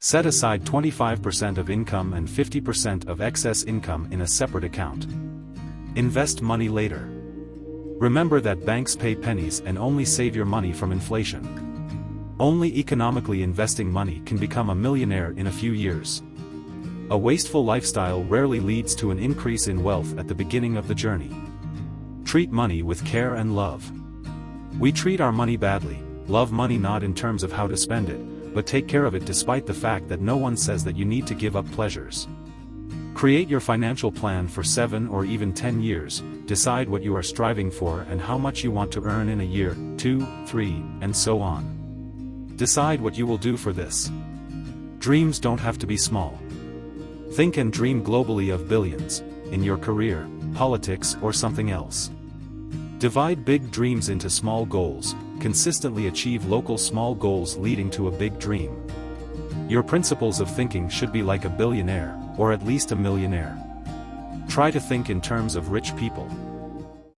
Set aside 25% of income and 50% of excess income in a separate account. Invest money later. Remember that banks pay pennies and only save your money from inflation. Only economically investing money can become a millionaire in a few years. A wasteful lifestyle rarely leads to an increase in wealth at the beginning of the journey. Treat money with care and love. We treat our money badly, love money not in terms of how to spend it, but take care of it despite the fact that no one says that you need to give up pleasures. Create your financial plan for 7 or even 10 years, decide what you are striving for and how much you want to earn in a year, 2, 3, and so on. Decide what you will do for this. Dreams don't have to be small. Think and dream globally of billions, in your career, politics or something else. Divide big dreams into small goals, consistently achieve local small goals leading to a big dream. Your principles of thinking should be like a billionaire, or at least a millionaire. Try to think in terms of rich people,